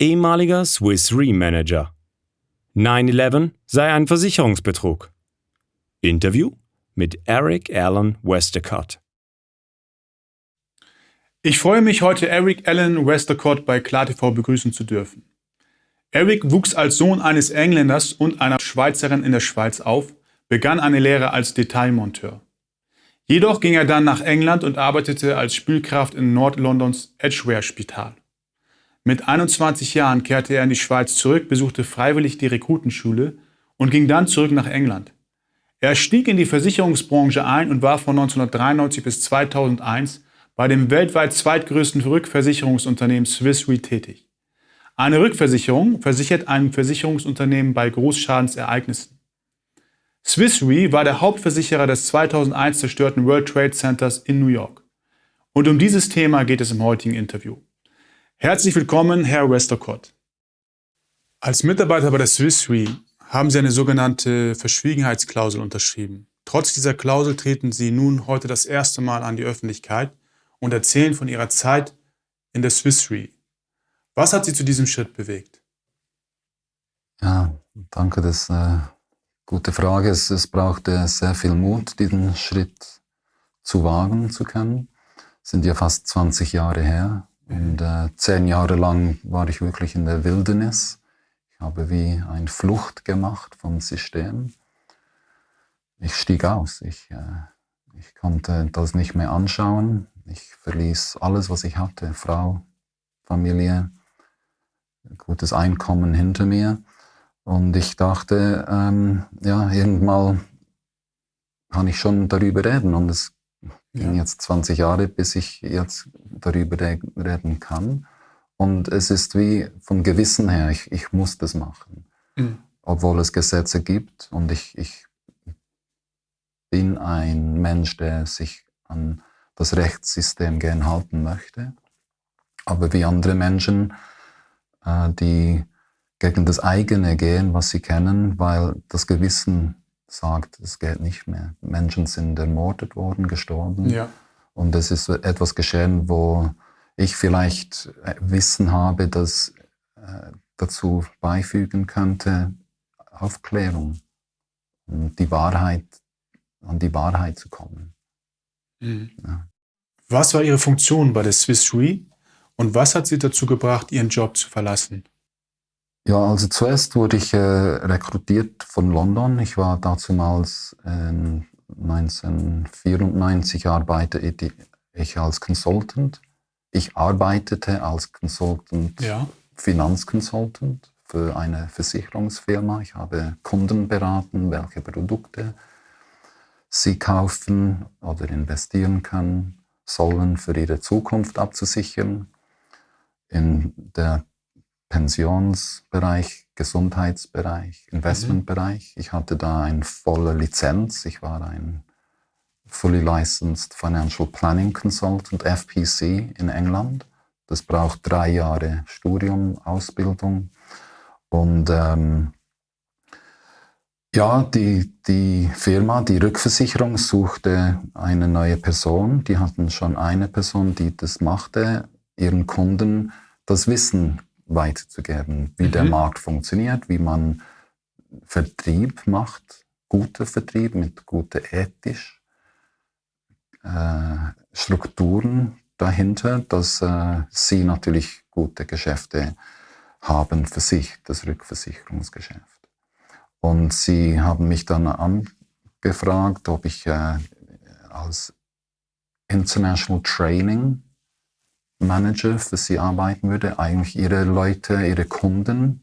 ehemaliger Swiss Re Manager. 9-11 sei ein Versicherungsbetrug. Interview mit Eric Allen Westercott. Ich freue mich, heute Eric Allen Westercott bei KlarTV begrüßen zu dürfen. Eric wuchs als Sohn eines Engländers und einer Schweizerin in der Schweiz auf, begann eine Lehre als Detailmonteur. Jedoch ging er dann nach England und arbeitete als Spülkraft in Nordlondons Edgware Spital. Mit 21 Jahren kehrte er in die Schweiz zurück, besuchte freiwillig die Rekrutenschule und ging dann zurück nach England. Er stieg in die Versicherungsbranche ein und war von 1993 bis 2001 bei dem weltweit zweitgrößten Rückversicherungsunternehmen Swiss Re tätig. Eine Rückversicherung versichert einem Versicherungsunternehmen bei Großschadensereignissen. Swiss Re war der Hauptversicherer des 2001 zerstörten World Trade Centers in New York. Und um dieses Thema geht es im heutigen Interview. Herzlich willkommen, Herr Westercott. Als Mitarbeiter bei der Swiss Re haben Sie eine sogenannte Verschwiegenheitsklausel unterschrieben. Trotz dieser Klausel treten Sie nun heute das erste Mal an die Öffentlichkeit und erzählen von Ihrer Zeit in der Swiss Re. Was hat Sie zu diesem Schritt bewegt? Ja, danke, das ist eine gute Frage. Es, es brauchte sehr viel Mut, diesen Schritt zu wagen zu können. Es sind ja fast 20 Jahre her und äh, zehn Jahre lang war ich wirklich in der Wildnis. Ich habe wie eine Flucht gemacht vom System. Ich stieg aus. Ich, äh, ich konnte das nicht mehr anschauen. Ich verließ alles, was ich hatte. Frau, Familie, gutes Einkommen hinter mir. Und ich dachte, ähm, ja, irgendwann kann ich schon darüber reden. Und es ja. jetzt 20 Jahre, bis ich jetzt darüber reden kann. Und es ist wie vom Gewissen her, ich, ich muss das machen. Mhm. Obwohl es Gesetze gibt und ich, ich bin ein Mensch, der sich an das Rechtssystem gern halten möchte. Aber wie andere Menschen, äh, die gegen das eigene gehen, was sie kennen, weil das Gewissen sagt, es geht nicht mehr. Menschen sind ermordet worden, gestorben. Ja. Und es ist etwas geschehen, wo ich vielleicht äh, Wissen habe, das äh, dazu beifügen könnte, Aufklärung und die Wahrheit, an die Wahrheit zu kommen. Mhm. Ja. Was war Ihre Funktion bei der Swiss Re und was hat Sie dazu gebracht, Ihren Job zu verlassen? Ja, also zuerst wurde ich äh, rekrutiert von London. Ich war damals äh, 1994 arbeitete ich als Consultant. Ich arbeitete als Consultant, ja. Finanzconsultant für eine Versicherungsfirma. Ich habe Kunden beraten, welche Produkte sie kaufen oder investieren können, sollen für ihre Zukunft abzusichern. In der Pensionsbereich, Gesundheitsbereich, Investmentbereich. Ich hatte da eine volle Lizenz. Ich war ein Fully Licensed Financial Planning Consultant, FPC in England. Das braucht drei Jahre Studium, Ausbildung. Und ähm, ja, die, die Firma, die Rückversicherung suchte eine neue Person. Die hatten schon eine Person, die das machte, ihren Kunden das Wissen weiterzugeben, wie mhm. der Markt funktioniert, wie man Vertrieb macht, guter Vertrieb mit guter ethisch äh, Strukturen dahinter, dass äh, sie natürlich gute Geschäfte haben für sich, das Rückversicherungsgeschäft. Und sie haben mich dann angefragt, ob ich äh, als International Training Manager für sie arbeiten würde, eigentlich ihre Leute, ihre Kunden,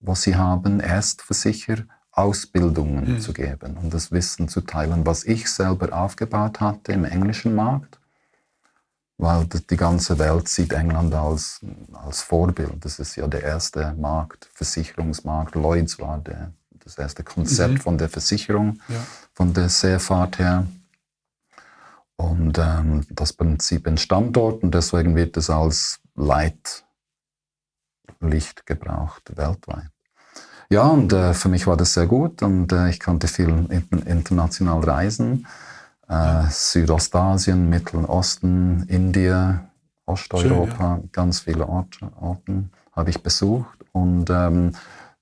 was sie haben, erst versicher Ausbildungen mhm. zu geben und das Wissen zu teilen, was ich selber aufgebaut hatte im englischen Markt, weil die ganze Welt sieht England als, als Vorbild. Das ist ja der erste Markt, Versicherungsmarkt. Lloyds war der, das erste Konzept mhm. von der Versicherung, ja. von der Seefahrt her. Und ähm, das Prinzip entstand dort und deswegen wird es als Leitlicht gebraucht weltweit. Ja, und äh, für mich war das sehr gut und äh, ich konnte viel international reisen. Äh, Südostasien, Mittleren Osten, Indien, Osteuropa, Schön, ja. ganz viele Orte, Orten habe ich besucht und ähm,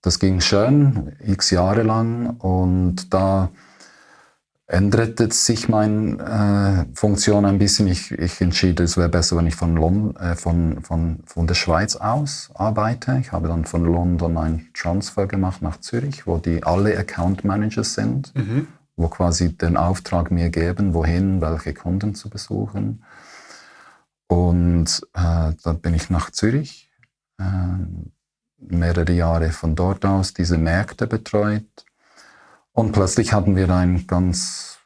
das ging schön, x Jahre lang und da änderte sich meine äh, Funktion ein bisschen. Ich, ich entschied, es wäre besser, wenn ich von, London, äh, von, von, von der Schweiz aus arbeite. Ich habe dann von London einen Transfer gemacht nach Zürich, wo die alle Account Managers sind, mhm. wo quasi den Auftrag mir geben, wohin, welche Kunden zu besuchen. Und äh, dann bin ich nach Zürich, äh, mehrere Jahre von dort aus diese Märkte betreut und plötzlich hatten wir einen ganz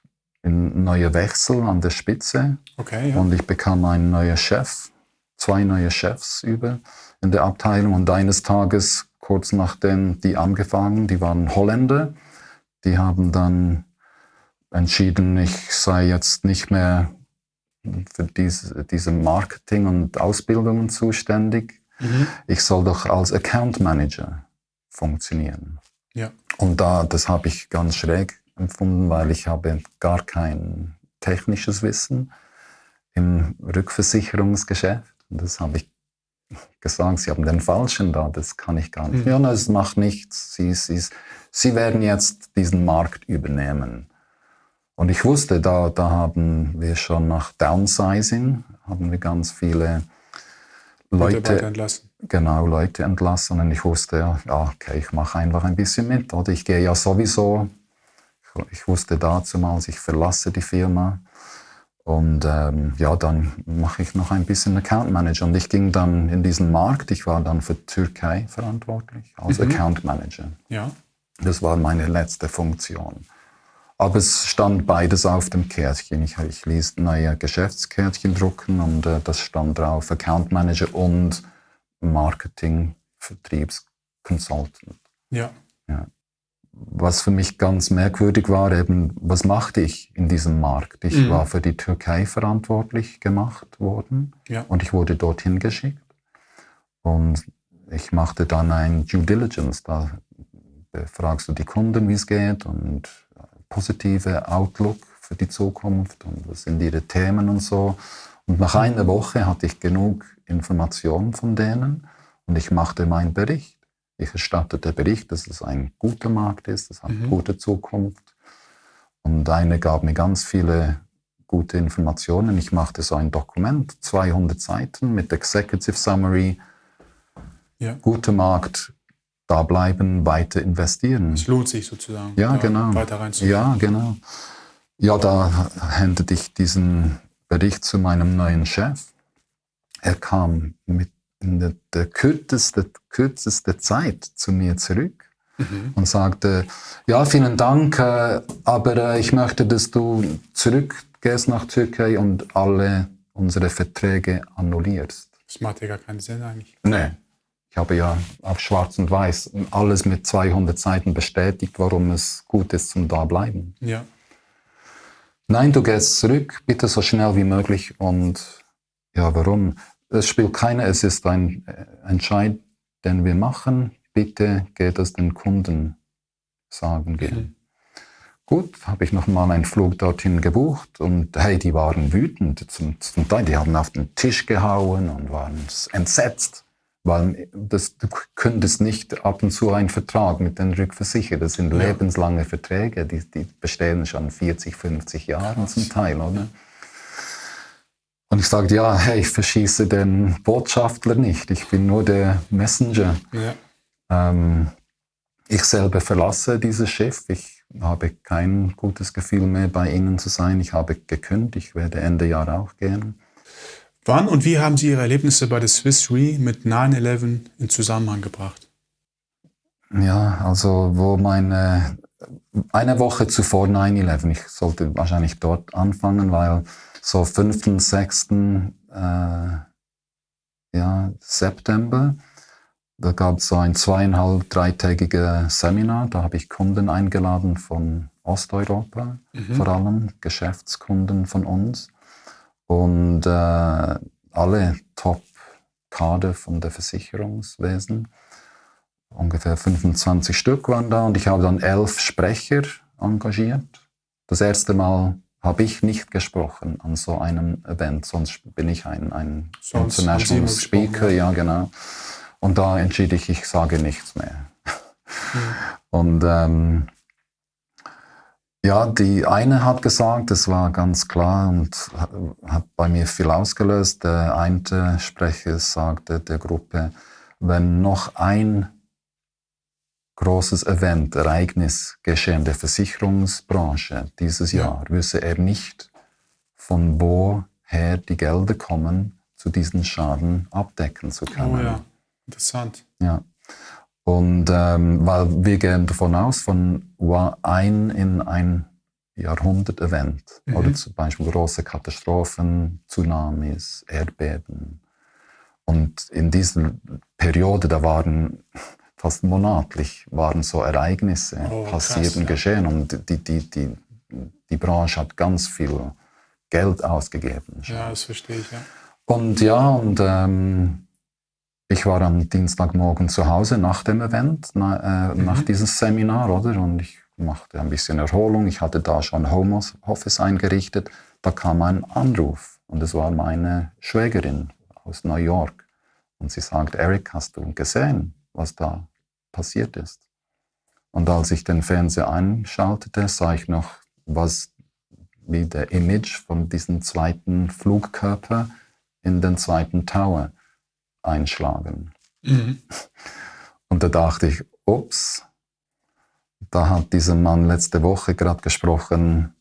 neuen Wechsel an der Spitze. Okay, ja. Und ich bekam einen neuen Chef, zwei neue Chefs über in der Abteilung. Und eines Tages, kurz nachdem die angefangen, die waren Holländer, die haben dann entschieden, ich sei jetzt nicht mehr für diese, diese Marketing und Ausbildungen zuständig. Mhm. Ich soll doch als Account Manager funktionieren. Ja. Und da, das habe ich ganz schräg empfunden, weil ich habe gar kein technisches Wissen im Rückversicherungsgeschäft. Und das habe ich gesagt, Sie haben den Falschen da, das kann ich gar nicht. Mhm. Ja, das macht nichts. Sie, Sie, Sie werden jetzt diesen Markt übernehmen. Und ich wusste, da, da haben wir schon nach Downsizing, haben wir ganz viele Leute entlassen. Genau, Leute entlassen. Und ich wusste, ja, okay, ich mache einfach ein bisschen mit. Oder ich gehe ja sowieso, ich wusste damals, ich verlasse die Firma. Und ähm, ja, dann mache ich noch ein bisschen Account Manager. Und ich ging dann in diesen Markt. Ich war dann für Türkei verantwortlich als mhm. Account Manager. Ja. Das war meine letzte Funktion. Aber es stand beides auf dem Kärtchen. Ich, ich ließ neue Geschäftskärtchen drucken und äh, das stand drauf Account Manager und Marketing, Vertriebsconsultant. Ja. ja. Was für mich ganz merkwürdig war, eben, was machte ich in diesem Markt? Ich mhm. war für die Türkei verantwortlich gemacht worden ja. und ich wurde dorthin geschickt. Und ich machte dann ein Due Diligence. Da befragst du die Kunden, wie es geht und positive Outlook für die Zukunft und was sind ihre Themen und so. Und nach einer Woche hatte ich genug Informationen von denen und ich machte meinen Bericht. Ich erstattete Bericht, dass es ein guter Markt ist, es hat mhm. gute Zukunft. Und eine gab mir ganz viele gute Informationen. Ich machte so ein Dokument, 200 Seiten mit Executive Summary. Ja. Guter Markt, da bleiben, weiter investieren. Es lohnt sich sozusagen, ja, genau. weiter reinzugehen. Ja, genau. Ja, da händete ich diesen Bericht zu meinem neuen Chef. Er kam mit in der, der kürzeste, kürzeste Zeit zu mir zurück mhm. und sagte, ja, vielen Dank, äh, aber äh, ich möchte, dass du zurückgehst nach Türkei und alle unsere Verträge annullierst. Das macht ja gar keinen Sinn eigentlich. Nee. Ich habe ja auf Schwarz und Weiß alles mit 200 Seiten bestätigt, warum es gut ist zum Dableiben. Ja. Nein, du gehst zurück, bitte so schnell wie möglich. Und ja, warum? Es spielt keine, es ist ein äh, Entscheid, den wir machen. Bitte geht es den Kunden sagen gehen. Mhm. Gut, habe ich nochmal einen Flug dorthin gebucht und hey, die waren wütend zum, zum Teil. Die haben auf den Tisch gehauen und waren entsetzt. Weil das, du könntest nicht ab und zu einen Vertrag mit den Rückversicherern, das sind ja. lebenslange Verträge, die, die bestehen schon 40, 50 Jahre zum Teil, oder? Und ich sagte, ja, hey, ich verschieße den Botschafter nicht, ich bin nur der Messenger. Ja. Ähm, ich selber verlasse dieses Schiff, ich habe kein gutes Gefühl mehr, bei Ihnen zu sein. Ich habe gekündigt, ich werde Ende Jahr auch gehen. Wann und wie haben Sie Ihre Erlebnisse bei der Swiss Re mit 9-11 in Zusammenhang gebracht? Ja, also wo meine, eine Woche zuvor 9-11, ich sollte wahrscheinlich dort anfangen, weil so 5., 6. Äh, ja, September, da gab es so ein zweieinhalb, dreitägiges Seminar, da habe ich Kunden eingeladen von Osteuropa, mhm. vor allem Geschäftskunden von uns und äh, alle Top-Kader von der Versicherungswesen. Ungefähr 25 Stück waren da und ich habe dann elf Sprecher engagiert. Das erste Mal habe ich nicht gesprochen an so einem Event, sonst bin ich ein, ein Sonst International Speaker, ja genau. Und da entschied ich, ich sage nichts mehr. Und ähm, ja, die eine hat gesagt, das war ganz klar und hat- bei mir viel ausgelöst. Der eine Sprecher sagte der Gruppe, wenn noch ein großes Event, Ereignis geschehen der Versicherungsbranche dieses Ja. Jahr, wüsste er nicht, von woher die Gelder kommen, zu diesen Schaden abdecken zu können. Oh ja, interessant. Ja. Und ähm, weil wir gehen davon aus, von ein in ein Jahrhundert-Event Mhm. oder zum Beispiel große Katastrophen, Tsunamis, Erdbeben. Und in dieser Periode, da waren fast monatlich waren so Ereignisse Oh, passiert und ja. geschehen. Und die, die, die, die Branche hat ganz viel Geld ausgegeben. Ja, das verstehe ich, ja. Und ja, und ähm, ich war am Dienstagmorgen zu Hause nach dem Event, na, äh, nach diesem Seminar, oder? Und ich machte ein bisschen Erholung. Ich hatte da schon Homeoffice eingerichtet. Da kam ein Anruf und es war meine Schwägerin aus New York. Und sie sagt, Eric, hast du gesehen, was da passiert ist? Und als ich den Fernseher einschaltete, sah ich noch, was wie der Image von diesem zweiten Flugkörper in den zweiten Tower einschlagen. Mhm. Und da dachte ich, ups, da hat dieser Mann letzte Woche gerade gesprochen,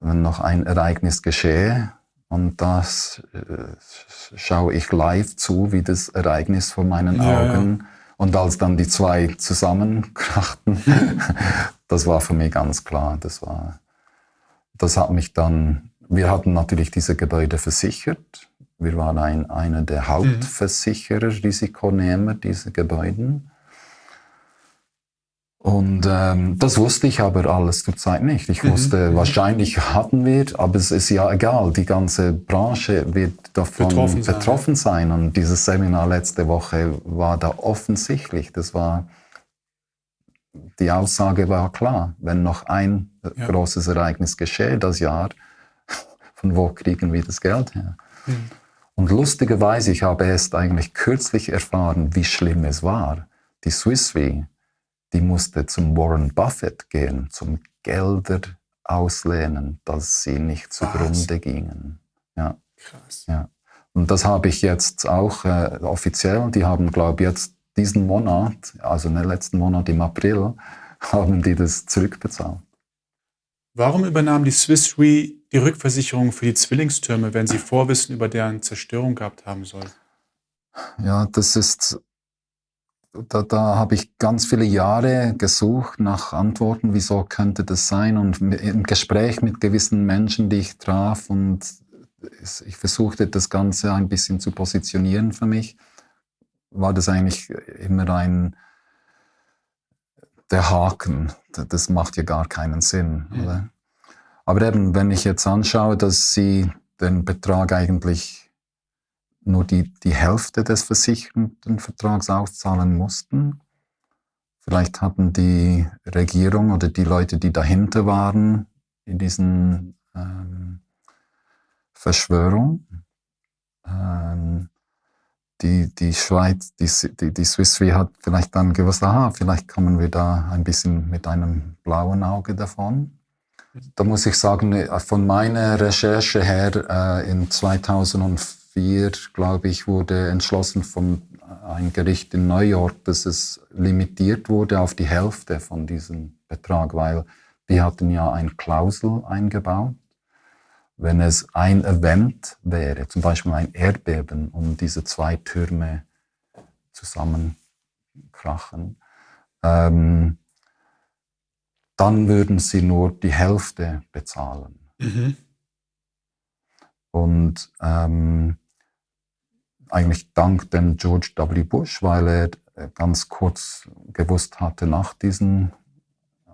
wenn noch ein Ereignis geschehe. Und das äh, schaue ich live zu, wie das Ereignis vor meinen Ja, ja. Augen. Und als dann die zwei zusammenkrachten, das war für mich ganz klar. Das war, das hat mich dann, wir hatten natürlich diese Gebäude versichert. Wir waren ein, einer der Hauptversicherer, Risikonehmer dieser Gebäuden. Und ähm, das wusste ich aber alles zur Zeit nicht. Ich wusste, wahrscheinlich hatten wir, aber es ist ja egal. Die ganze Branche wird davon Betroffen betroffen sein, sein. Und dieses Seminar letzte Woche war da offensichtlich. Das war, die Aussage war klar. Wenn noch ein Ja. großes Ereignis geschehe das Jahr, von wo kriegen wir das Geld her? Mhm. Und lustigerweise, ich habe erst eigentlich kürzlich erfahren, wie schlimm es war. Die Swiss Re, die musste zum Warren Buffett gehen, zum Gelder auslehnen, dass sie nicht zugrunde gingen. Ja, Krass. ja. Und das habe ich jetzt auch äh, offiziell, die haben, glaube ich, jetzt diesen Monat, also den letzten Monat im April, haben die das zurückbezahlt. Warum übernahm die Swiss Re die Rückversicherung für die Zwillingstürme, wenn sie Vorwissen über deren Zerstörung gehabt haben soll? Ja, das ist, da, da habe ich ganz viele Jahre gesucht nach Antworten, wieso könnte das sein und im Gespräch mit gewissen Menschen, die ich traf und ich versuchte das Ganze ein bisschen zu positionieren für mich, war das eigentlich immer ein, der Haken. Das macht ja gar keinen Sinn, Mhm. oder? Aber eben, wenn ich jetzt anschaue, dass sie den Betrag eigentlich nur die, die Hälfte des versicherten Vertrags auszahlen mussten. Vielleicht hatten die Regierung oder die Leute, die dahinter waren, in diesen ähm, Verschwörung, ähm, die, die Schweiz, die, die, die Swiss Re hat vielleicht dann gewusst, aha, vielleicht kommen wir da ein bisschen mit einem blauen Auge davon. Da muss ich sagen, von meiner Recherche her, äh, in 2004, glaube ich, wurde entschlossen von äh, ein Gericht in New York, dass es limitiert wurde auf die Hälfte von diesem Betrag, weil die hatten ja ein Klausel eingebaut. Wenn es ein Event wäre, zum Beispiel ein Erdbeben, um diese zwei Türme zusammenkrachen, ähm, dann würden sie nur die Hälfte bezahlen. Mhm. Und ähm, eigentlich dank dem George W. Bush, weil er äh, ganz kurz gewusst hatte nach diesem äh,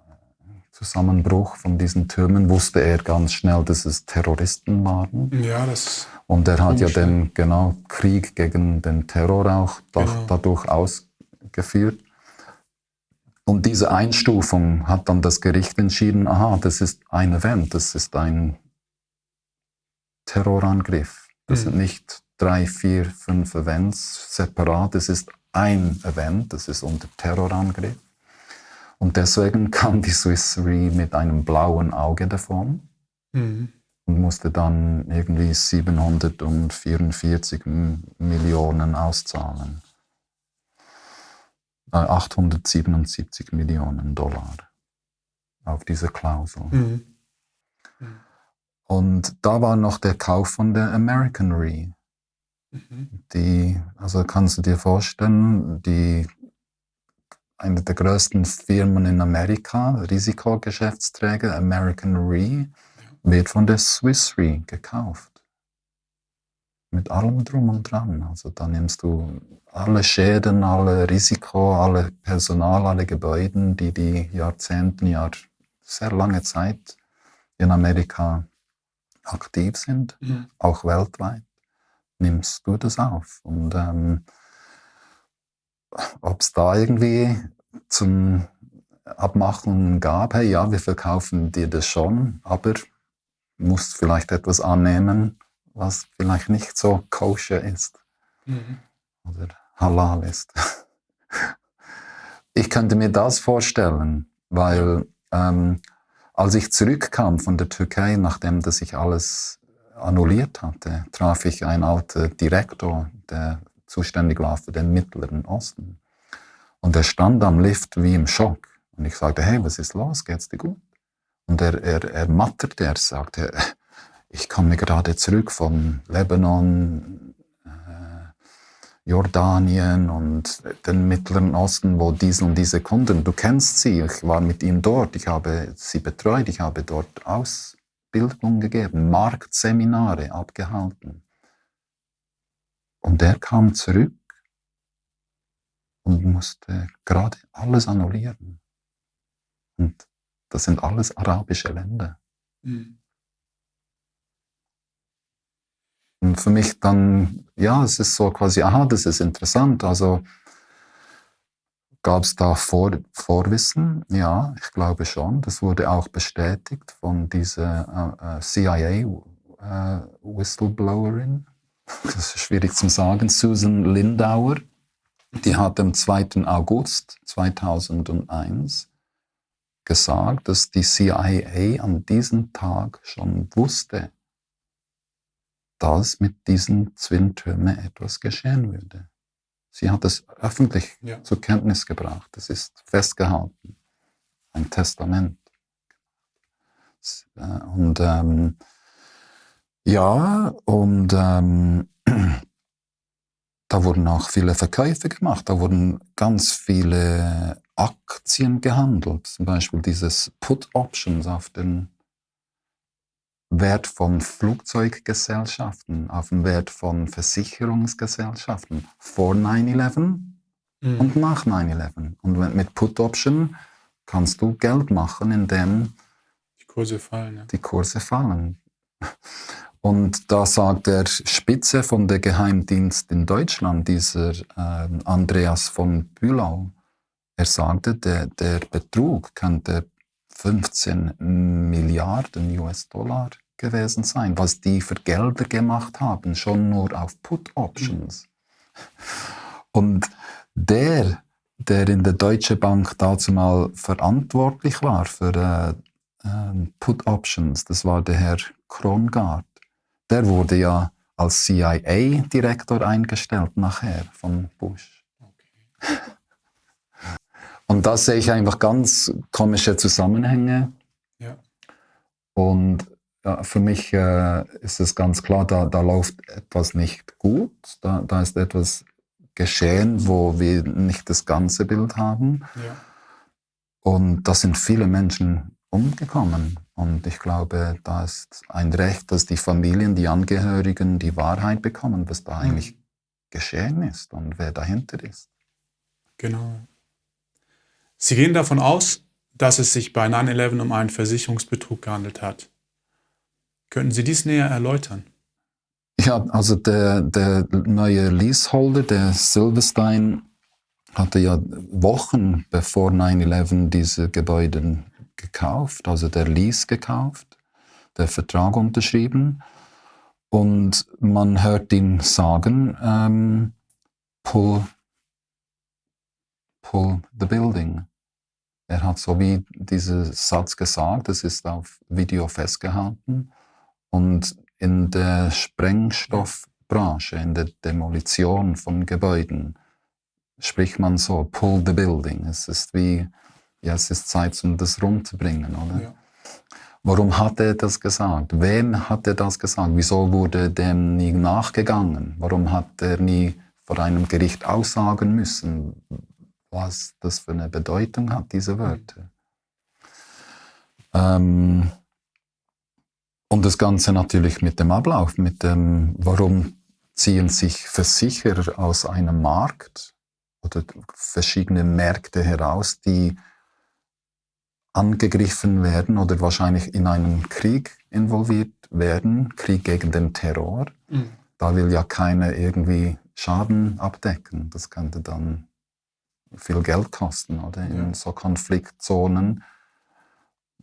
Zusammenbruch von diesen Türmen, wusste er ganz schnell, dass es Terroristen waren. Ja, das. Und er hat ja den genau Krieg gegen den Terror auch Genau. dadurch ausgeführt. Und diese Einstufung hat dann das Gericht entschieden, aha, das ist ein Event, das ist ein Terrorangriff. Das mhm. sind nicht drei, vier, fünf Events separat, das ist ein Event, das ist unter Terrorangriff. Und deswegen kam die Swiss Re mit einem blauen Auge davon mhm. und musste dann irgendwie 744 Millionen auszahlen. 877 Millionen Dollar auf diese Klausel. Mhm. Mhm. Und da war noch der Kauf von der American Re. Mhm. Die, also kannst du dir vorstellen, die, eine der größten Firmen in Amerika, Risikogeschäftsträger, American Re, wird von der Swiss Re gekauft. Mit allem drum und dran. Also da nimmst du alle Schäden, alle Risiko, alle Personal, alle Gebäude, die die Jahrzehnten, Jahr, sehr lange Zeit in Amerika aktiv sind, mhm. auch weltweit, nimmst du das auf. Und ähm, ob es da irgendwie zum Abmachungen gab, hey, ja, wir verkaufen dir das schon, aber musst vielleicht etwas annehmen, was vielleicht nicht so koscher ist. Mhm oder halal ist. Ich könnte mir das vorstellen, weil ähm, als ich zurückkam von der Türkei, nachdem dass ich alles annulliert hatte, traf ich einen alten Direktor, der zuständig war für den Mittleren Osten. Und er stand am Lift wie im Schock. Und ich sagte, hey, was ist los? Geht's dir gut? Und er, er, er matterte, er sagte, ich komme gerade zurück von Lebanon, Jordanien und den Mittleren Osten, wo diese und diese Kunden, du kennst sie, ich war mit ihnen dort, ich habe sie betreut, ich habe dort Ausbildung gegeben, Marktseminare abgehalten. Und er kam zurück und musste gerade alles annullieren. Und das sind alles arabische Länder. Mhm. Und für mich dann, ja, es ist so quasi, aha, das ist interessant. Also gab es da Vor Vorwissen? Ja, ich glaube schon. Das wurde auch bestätigt von dieser äh, äh CIA-Whistleblowerin. Äh, das ist schwierig zu sagen. Susan Lindauer. Die hat am 2. August 2001 gesagt, dass die CIA an diesem Tag schon wusste, dass mit diesen Zwillentürmen etwas geschehen würde. Sie hat es öffentlich ja. zur Kenntnis gebracht. Es ist festgehalten. Ein Testament. Äh, und ähm, ja, und ähm, da wurden auch viele Verkäufe gemacht. Da wurden ganz viele Aktien gehandelt. Zum Beispiel dieses Put Options auf den Wert von Flugzeuggesellschaften, auf den Wert von Versicherungsgesellschaften vor 9-11 mhm. und nach 9-11. Und mit Put Option kannst du Geld machen, indem die Kurse fallen. Ja. Die Kurse fallen. Und da sagt der Spitze von der Geheimdienst in Deutschland, dieser äh, Andreas von Bülau, er sagte, der, der Betrug könnte 15 Milliarden US-Dollar gewesen sein, was die für Gelder gemacht haben, schon nur auf Put-Options. Und der, der in der Deutsche Bank dazu mal verantwortlich war für äh, äh, Put-Options, das war der Herr Krongard, der wurde ja als CIA-Direktor eingestellt nachher von Bush. Okay. Und da sehe ich einfach ganz komische Zusammenhänge. Ja. Und ja, für mich äh, ist es ganz klar, da, da läuft etwas nicht gut. Da, da ist etwas geschehen, wo wir nicht das ganze Bild haben. Ja. Und da sind viele Menschen umgekommen. Und ich glaube, da ist ein Recht, dass die Familien, die Angehörigen die Wahrheit bekommen, was da mhm. eigentlich geschehen ist und wer dahinter ist. Genau. Sie gehen davon aus, dass es sich bei 9-11 um einen Versicherungsbetrug gehandelt hat. Könnten Sie dies näher erläutern? Ja, also der, der neue Leaseholder, der Silverstein hatte ja Wochen bevor 9-11 diese Gebäude gekauft, also der Lease gekauft, der Vertrag unterschrieben. Und man hört ihn sagen, ähm, pull, pull the building. Er hat so wie diesen Satz gesagt, es ist auf Video festgehalten. Und in der Sprengstoffbranche, in der Demolition von Gebäuden, spricht man so, pull the building. Es ist wie, ja, es ist Zeit, um das rumzubringen, oder? Ja. Warum hat er das gesagt? Wem hat er das gesagt? Wieso wurde dem nie nachgegangen? Warum hat er nie vor einem Gericht aussagen müssen, was das für eine Bedeutung hat, diese Wörter? Ähm, und das Ganze natürlich mit dem Ablauf, mit dem, warum ziehen sich Versicherer aus einem Markt oder verschiedene Märkte heraus, die angegriffen werden oder wahrscheinlich in einen Krieg involviert werden, Krieg gegen den Terror. Mhm. Da will ja keiner irgendwie Schaden abdecken. Das könnte dann viel Geld kosten, oder? In ja. so Konfliktzonen.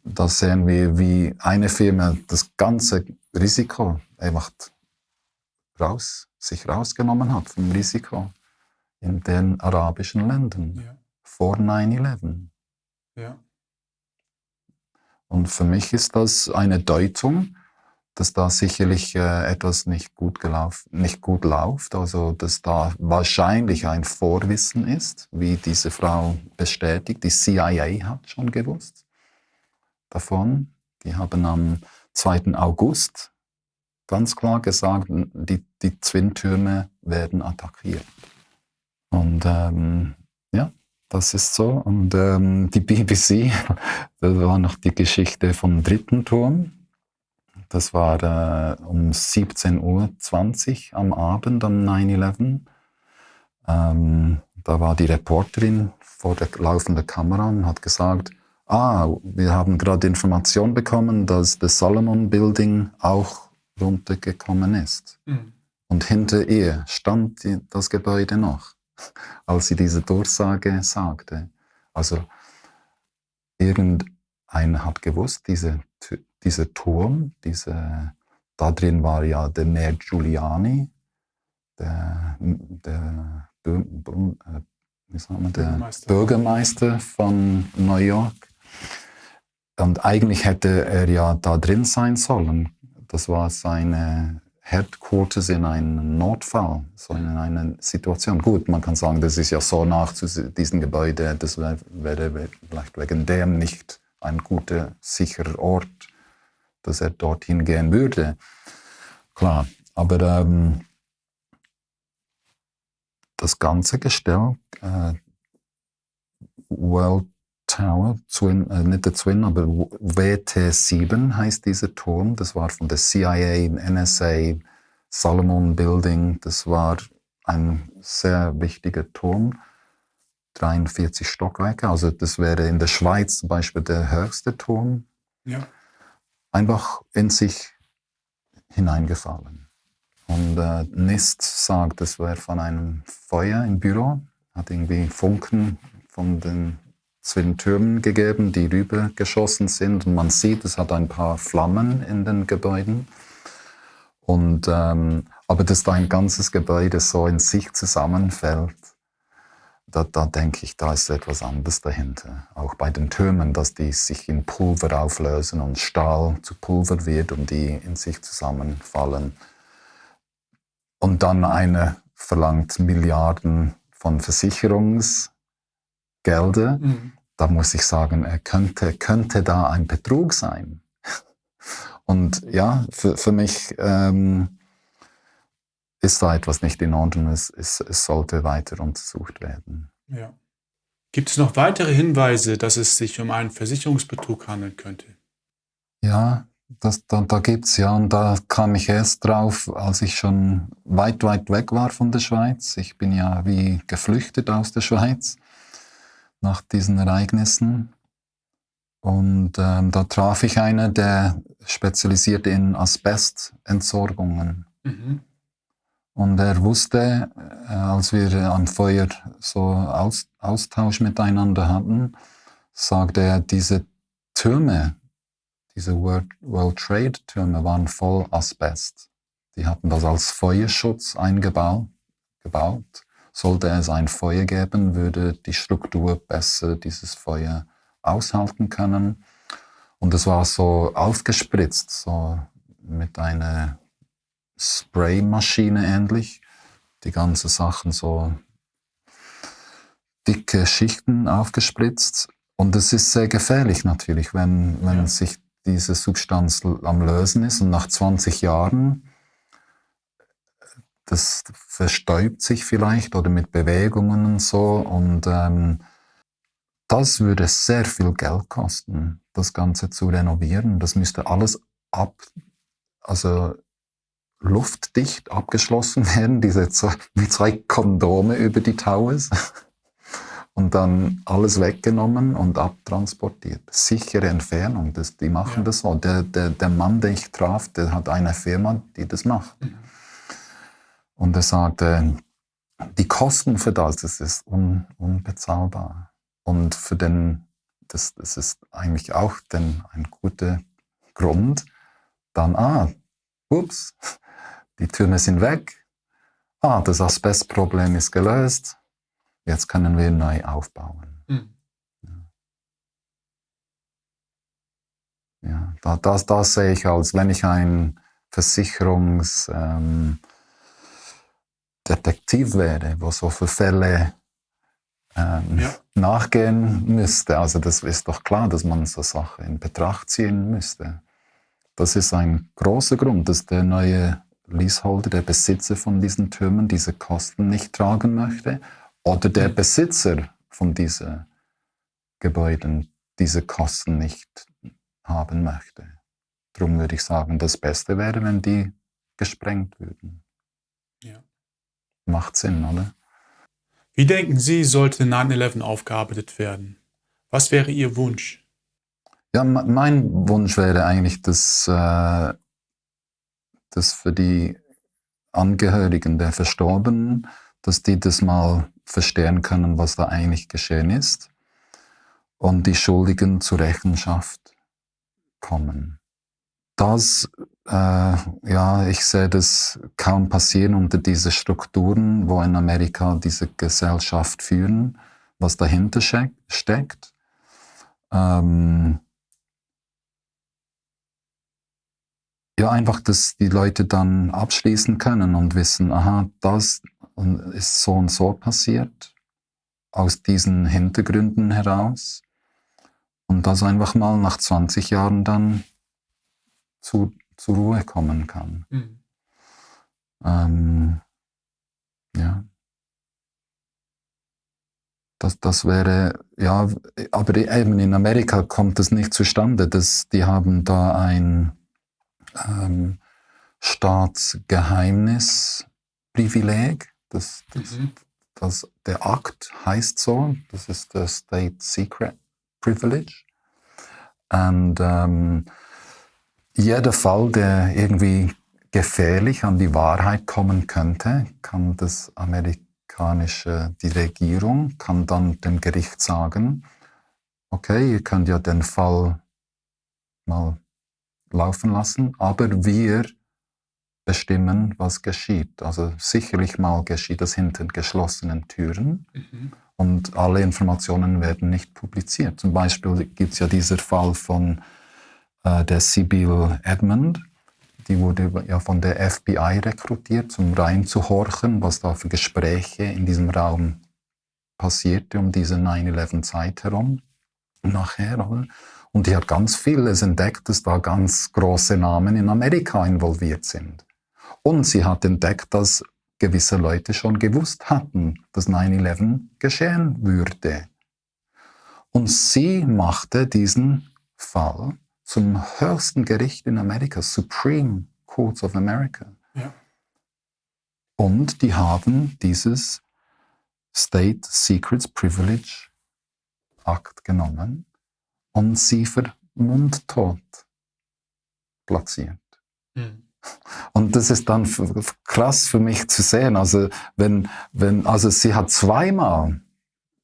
Da sehen wir, wie eine Firma das ganze Risiko einfach raus, sich rausgenommen hat vom Risiko in den arabischen Ländern ja. vor 9-11. Ja. Und für mich ist das eine Deutung, dass da sicherlich äh, etwas nicht gut, gelaufen, nicht gut läuft, also dass da wahrscheinlich ein Vorwissen ist, wie diese Frau bestätigt. Die CIA hat schon gewusst davon. Die haben am 2. August ganz klar gesagt, die, die Twin-Türme werden attackiert. Und ähm, ja, das ist so. Und ähm, die BBC, das war noch die Geschichte vom dritten Turm. Das war äh, um 17.20 Uhr am Abend am 9-11. Ähm, da war die Reporterin vor der laufenden Kamera und hat gesagt, ah, wir haben gerade Information bekommen, dass das Solomon Building auch runtergekommen ist. Mhm. Und hinter ihr stand die, das Gebäude noch als sie diese Durchsage sagte. Also irgendeiner hat gewusst, diese, dieser Turm, diese, da drin war ja der Mayor Giuliani, der, der, äh, der Bürgermeister. Bürgermeister von New York. Und eigentlich hätte er ja da drin sein sollen. Das war seine Headquarters in einem Notfall, so in einer Situation. Gut, man kann sagen, das ist ja so nach zu diesem Gebäude, das wäre vielleicht wegen dem nicht ein guter, sicherer Ort, dass er dorthin gehen würde. Klar, aber ähm, das ganze Gestell, äh, World Tower, Twin, äh, nicht der Twin, aber WT7 heißt dieser Turm. Das war von der CIA, NSA, Salomon Building. Das war ein sehr wichtiger Turm. 43 Stockwerke, also das wäre in der Schweiz zum Beispiel der höchste Turm. Ja. Einfach in sich hineingefallen. Und äh, NIST sagt, das wäre von einem Feuer im Büro, hat irgendwie Funken von den zwischen Türmen gegeben, die rübergeschossen sind. Und man sieht, es hat ein paar Flammen in den Gebäuden. Und, ähm, aber dass da ein ganzes Gebäude so in sich zusammenfällt, da, da denke ich, da ist etwas anderes dahinter. Auch bei den Türmen, dass die sich in Pulver auflösen und Stahl zu Pulver wird und die in sich zusammenfallen. Und dann eine verlangt Milliarden von Versicherungs- Gelder, mhm. da muss ich sagen, könnte, könnte da ein Betrug sein. Und ja, für, für mich ähm, ist da etwas nicht in Ordnung. Es, es, es sollte weiter untersucht werden. Ja. Gibt es noch weitere Hinweise, dass es sich um einen Versicherungsbetrug handeln könnte? Ja, das, da, da gibt es ja, und da kam ich erst drauf, als ich schon weit, weit weg war von der Schweiz. Ich bin ja wie geflüchtet aus der Schweiz nach diesen Ereignissen. Und ähm, da traf ich einen, der spezialisiert in Asbestentsorgungen. Mhm. Und er wusste, äh, als wir am Feuer so Aus, Austausch miteinander hatten, sagte er, diese Türme, diese World, Trade Türme waren voll Asbest. Die hatten das als Feuerschutz eingebaut. Gebaut. Sollte es ein Feuer geben, würde die Struktur besser dieses Feuer aushalten können. Und es war so aufgespritzt, so mit einer Spraymaschine ähnlich. Die ganzen Sachen so dicke Schichten aufgespritzt. Und es ist sehr gefährlich natürlich, wenn, wenn ja. sich diese Substanz am Lösen ist und nach 20 Jahren, das verstäubt sich vielleicht oder mit Bewegungen und so. Und ähm, das würde sehr viel Geld kosten, das Ganze zu renovieren. Das müsste alles ab, also luftdicht abgeschlossen werden, diese zwei, mit zwei Kondome über die Towers und dann alles weggenommen und abtransportiert. Sichere Entfernung, das, die machen ja. das so. Der, der, der Mann, den ich traf, der hat eine Firma, die das macht. Mhm. Und er sagte, die Kosten für das, das ist un, unbezahlbar. Und für den, das, das ist eigentlich auch den, ein guter Grund, dann, ah, ups, die Türme sind weg. Ah, das Asbestproblem ist gelöst. Jetzt können wir neu aufbauen. Mhm. Ja, ja da, das, das sehe ich als, wenn ich ein Versicherungsdetektiv ähm, wäre, wo so für Fälle ähm, ja. nachgehen müsste. Also das ist doch klar, dass man so Sachen in Betracht ziehen müsste. Das ist ein großer Grund, dass der neue Leaseholder, der Besitzer von diesen Türmen, diese Kosten nicht tragen möchte oder der Besitzer von diesen Gebäuden diese Kosten nicht haben möchte. Darum würde ich sagen, das Beste wäre, wenn die gesprengt würden. Ja. Macht Sinn, oder? Wie denken Sie, sollte 9-11 aufgearbeitet werden? Was wäre Ihr Wunsch? Ja, mein Wunsch wäre eigentlich, dass äh, dass für die Angehörigen der Verstorbenen, dass die das mal verstehen können, was da eigentlich geschehen ist und die Schuldigen zur Rechenschaft kommen. Das, äh, ja, ich sehe das kaum passieren unter diese Strukturen, wo in Amerika diese Gesellschaft führen, was dahinter steckt. Ähm, ja, einfach, dass die Leute dann abschließen können und wissen, aha, das ist so und so passiert, aus diesen Hintergründen heraus. Und das einfach mal nach 20 Jahren dann zu, zur Ruhe kommen kann. Mhm. Ähm, ja. Das, das wäre, ja, aber eben in Amerika kommt das nicht zustande. Das, die haben da ein, ähm, Staatsgeheimnisprivileg. Das, das, mhm. das, der Akt heißt so, das ist der State Secret Privilege. Und ähm, jeder Fall, der irgendwie gefährlich an die Wahrheit kommen könnte, kann das amerikanische, die Regierung kann dann dem Gericht sagen, okay, ihr könnt ja den Fall mal laufen lassen, aber wir bestimmen, was geschieht. Also sicherlich mal geschieht das hinter geschlossenen Türen mhm. und alle Informationen werden nicht publiziert. Zum Beispiel gibt es ja dieser Fall von äh, der Sibyl Edmund, die wurde ja von der FBI rekrutiert, um reinzuhorchen, was da für Gespräche in diesem Raum passierte um diese 9-11-Zeit herum. Nachher, oder? Und die hat ganz vieles entdeckt, dass da ganz große Namen in Amerika involviert sind. Und sie hat entdeckt, dass gewisse Leute schon gewusst hatten, dass 9-11 geschehen würde. Und sie machte diesen Fall zum höchsten Gericht in Amerika, Supreme Courts of America. Ja. Und die haben dieses State Secrets Privilege Akt genommen und sie für mundtot platziert. Mhm. Und das ist dann krass für mich zu sehen. Also, wenn, wenn, also sie hat zweimal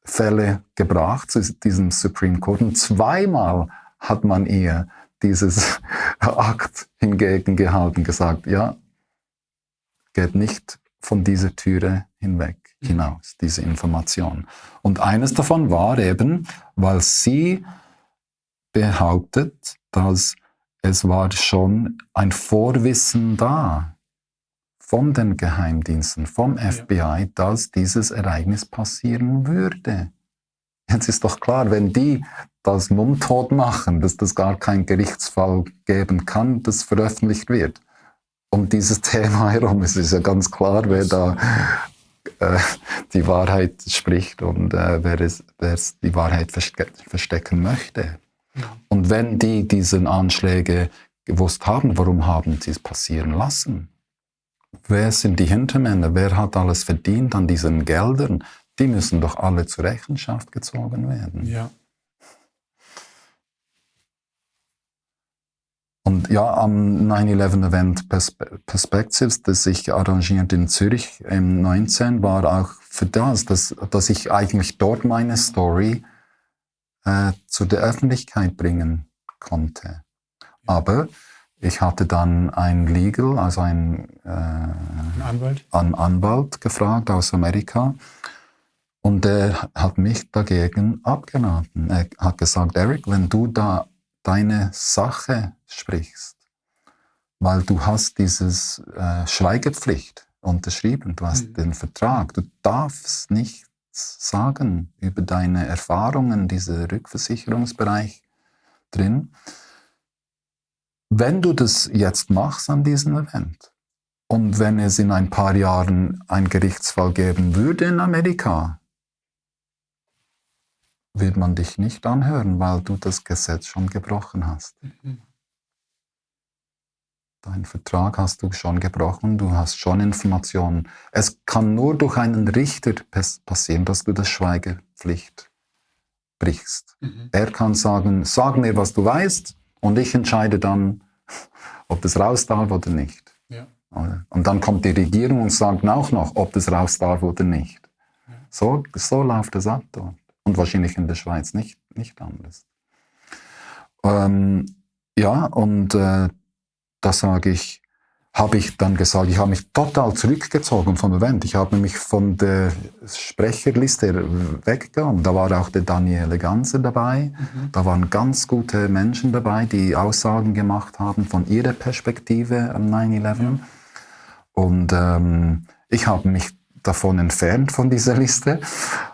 Fälle gebracht zu diesem Supreme Court und zweimal hat man ihr dieses Akt hingegen gehalten, gesagt, ja, geht nicht von dieser Türe hinweg mhm. hinaus, diese Information. Und eines davon war eben, weil sie behauptet, dass es war schon ein Vorwissen da von den Geheimdiensten, vom FBI, dass dieses Ereignis passieren würde. Jetzt ist doch klar, wenn die das mundtot machen, dass das gar keinen Gerichtsfall geben kann, das veröffentlicht wird. Um dieses Thema herum es ist ja ganz klar, wer da äh, die Wahrheit spricht und äh, wer, es, die Wahrheit verste verstecken möchte. Und wenn die diese Anschläge gewusst haben, warum haben sie es passieren lassen? Wer sind die Hintermänner? Wer hat alles verdient an diesen Geldern? Die müssen doch alle zur Rechenschaft gezogen werden. Ja. Und ja, am 9-11-Event Perspectives, das ich arrangiert in Zürich im 19, war auch für das, dass, dass ich eigentlich dort meine Story äh, zu der Öffentlichkeit bringen konnte. Aber ich hatte dann ein Legal, also ein, äh, ein Anwalt? An Anwalt gefragt aus Amerika. Und der hat mich dagegen abgeraten. Er hat gesagt, Eric, wenn du da deine Sache sprichst, weil du hast dieses äh, Schweigepflicht unterschrieben, du hast mhm. den Vertrag, du darfst nicht sagen über deine Erfahrungen, dieser Rückversicherungsbereich drin. Wenn du das jetzt machst an diesem Event und wenn es in ein paar Jahren einen Gerichtsfall geben würde in Amerika, wird man dich nicht anhören, weil du das Gesetz schon gebrochen hast. Mhm. Deinen Vertrag hast du schon gebrochen, du hast schon Informationen. Es kann nur durch einen Richter passieren, dass du das Schweigepflicht brichst. Mhm. Er kann sagen, sag mir, was du weißt und ich entscheide dann, ob das raus darf oder nicht. Ja. Und dann kommt die Regierung und sagt auch noch, ob das raus darf oder nicht. Ja. So, so läuft das ab dort. Und wahrscheinlich in der Schweiz nicht, nicht anders. Ähm, ja, und äh, da sage ich, habe ich dann gesagt, ich habe mich total zurückgezogen vom Event. Ich habe mich von der Sprecherliste weggegangen. Da war auch der Daniele Ganser dabei. Mhm. Da waren ganz gute Menschen dabei, die Aussagen gemacht haben von ihrer Perspektive am 9-11. Ja. Und ähm, ich habe mich davon entfernt von dieser Liste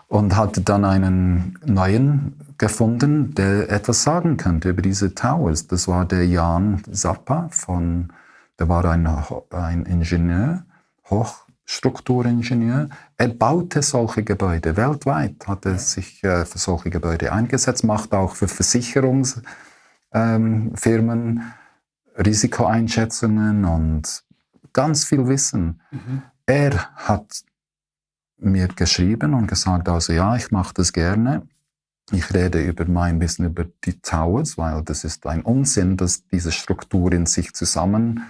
und hatte dann einen neuen gefunden, der etwas sagen könnte über diese Towers. Das war der Jan Zappa von, der war ein, ein Ingenieur, Hochstrukturingenieur. Er baute solche Gebäude weltweit, hat er sich äh, für solche Gebäude eingesetzt, macht auch für Versicherungsfirmen ähm, Risikoeinschätzungen und ganz viel Wissen. Mhm. Er hat mir geschrieben und gesagt, also ja, ich mache das gerne ich rede über mein Wissen über die Towers, weil das ist ein Unsinn, dass diese Strukturen sich zusammenfallen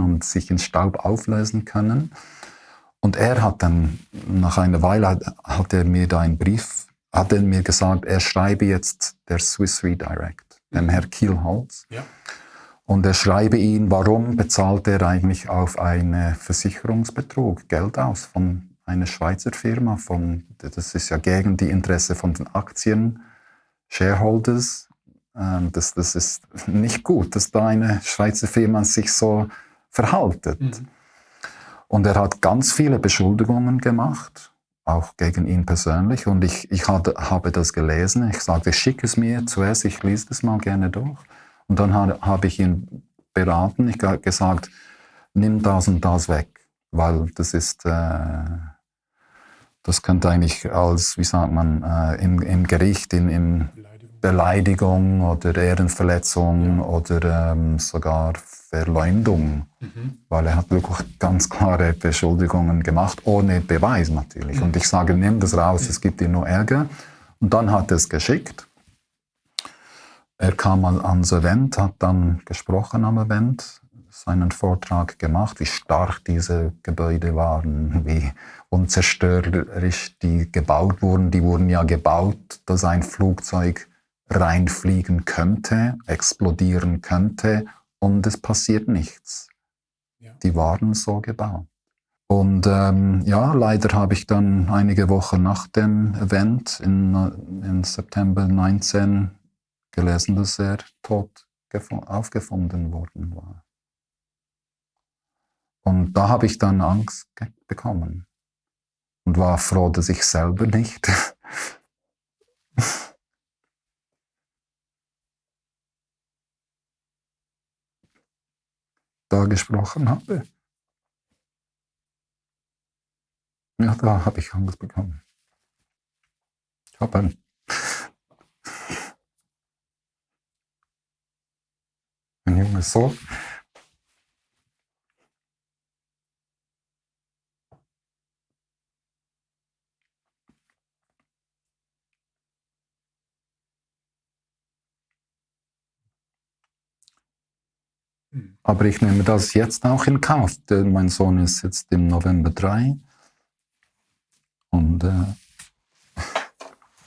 und sich in Staub auflösen können. Und er hat dann, nach einer Weile, hat er mir da einen Brief, hat er mir gesagt, er schreibe jetzt der Swiss Redirect, dem Herr Kielholz. Ja. Und er schreibe ihn, warum bezahlt er eigentlich auf einen Versicherungsbetrug Geld aus von eine Schweizer Firma, von, das ist ja gegen die Interesse von den Aktien, Shareholders. Ähm, das, das ist nicht gut, dass da eine Schweizer Firma sich so verhaltet. Mhm. Und er hat ganz viele Beschuldigungen gemacht, auch gegen ihn persönlich. Und ich, ich hatte, habe das gelesen. Ich sagte, schick es mir zuerst, ich lese das mal gerne durch. Und dann habe, ich ihn beraten. Ich habe gesagt, nimm das und das weg, weil das ist... Äh, das könnte eigentlich als, wie sagt man, äh, im, im, Gericht, in, in Beleidigung oder Ehrenverletzung ja. oder ähm, sogar Verleumdung, mhm. weil er hat wirklich ganz klare Beschuldigungen gemacht, ohne Beweis natürlich. Mhm. Und ich sage, nimm das raus, es gibt dir nur Ärger. Und dann hat er es geschickt. Er kam mal ans Event, hat dann gesprochen am Event seinen Vortrag gemacht, wie stark diese Gebäude waren, wie unzerstörerisch die gebaut wurden. Die wurden ja gebaut, dass ein Flugzeug reinfliegen könnte, explodieren könnte und es passiert nichts. Ja. Die waren so gebaut. Und ähm, ja, leider habe ich dann einige Wochen nach dem Event in, in September 19 gelesen, dass er tot aufgefunden worden war. Und da habe ich dann Angst bekommen und war froh, dass ich selber nicht da gesprochen habe. Ja, da habe ich Angst bekommen. Ich habe ein ein junges Sohn. Hm. Aber ich nehme das jetzt auch in Kauf. Denn mein Sohn ist jetzt im November drei. Und äh,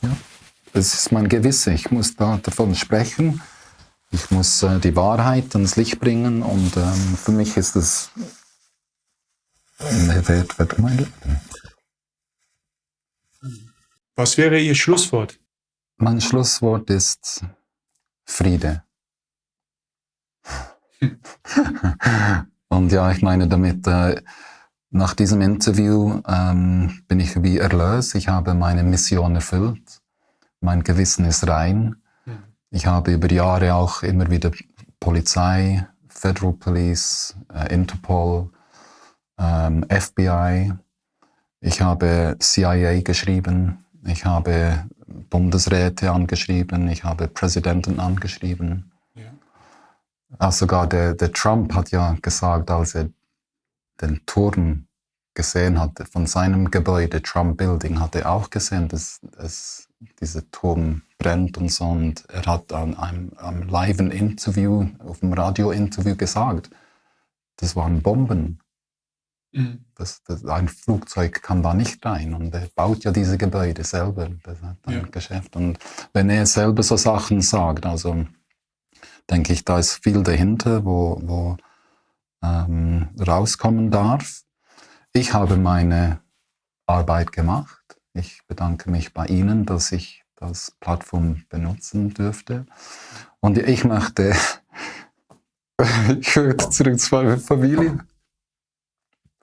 ja, es ist mein Gewissen. Ich muss da davon sprechen. Ich muss äh, die Wahrheit ans Licht bringen und ähm, für mich ist es Wert für mein Leben. Was wäre Ihr Schlusswort? Mein Schlusswort ist Friede. und ja, ich meine damit, äh, nach diesem Interview ähm, bin ich wie erlöst. Ich habe meine Mission erfüllt. Mein Gewissen ist rein. Ich habe über Jahre auch immer wieder Polizei, Federal Police, äh, Interpol, ähm, FBI. Ich habe CIA geschrieben. Ich habe Bundesräte angeschrieben. Ich habe Präsidenten angeschrieben. Ja. Also sogar der, der Trump hat ja gesagt, als er den Turm gesehen hatte von seinem Gebäude, Trump Building, hat er auch gesehen, dass, dass dieser Turm brennt und so. Und er hat an einem, einem Live-Interview, auf dem Radio-Interview gesagt, das waren Bomben. Mhm. Das, das, ein Flugzeug kann da nicht rein. Und er baut ja diese Gebäude selber. Das hat ein ja. Geschäft. Und wenn er selber so Sachen sagt, also denke ich, da ist viel dahinter, wo, wo ähm, rauskommen darf. Ich habe meine Arbeit gemacht. Ich bedanke mich bei Ihnen, dass ich das Plattform benutzen dürfte. Und ich möchte, ich möchte zurück zu meiner Familie,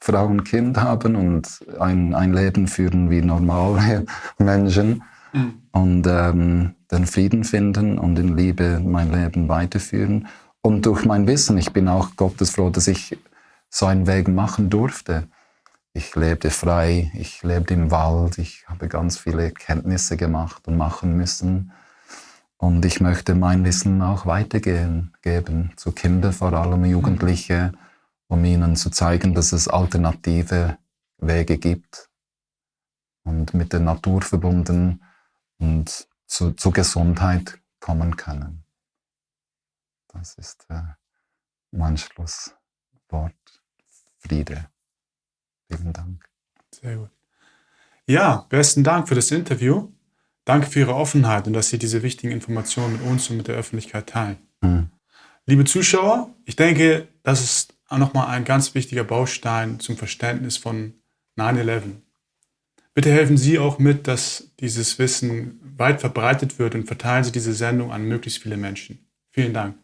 Frau und Kind haben und ein, ein Leben führen wie normale Menschen mhm. und ähm, den Frieden finden und in Liebe mein Leben weiterführen. Und durch mein Wissen, ich bin auch Gottes froh, dass ich so einen Weg machen durfte ich lebte frei, ich lebte im Wald, ich habe ganz viele Kenntnisse gemacht und machen müssen. Und ich möchte mein Wissen auch weitergehen, geben zu Kindern, vor allem Jugendliche, um ihnen zu zeigen, dass es alternative Wege gibt und mit der Natur verbunden und zu, zu Gesundheit kommen können. Das ist äh, mein Schlusswort. Friede. Vielen Dank. Sehr gut. Ja, besten Dank für das Interview. Danke für Ihre Offenheit und dass Sie diese wichtigen Informationen mit uns und mit der Öffentlichkeit teilen. Mhm. Liebe Zuschauer, ich denke, das ist auch nochmal ein ganz wichtiger Baustein zum Verständnis von 9-11. Bitte helfen Sie auch mit, dass dieses Wissen weit verbreitet wird und verteilen Sie diese Sendung an möglichst viele Menschen. Vielen Dank.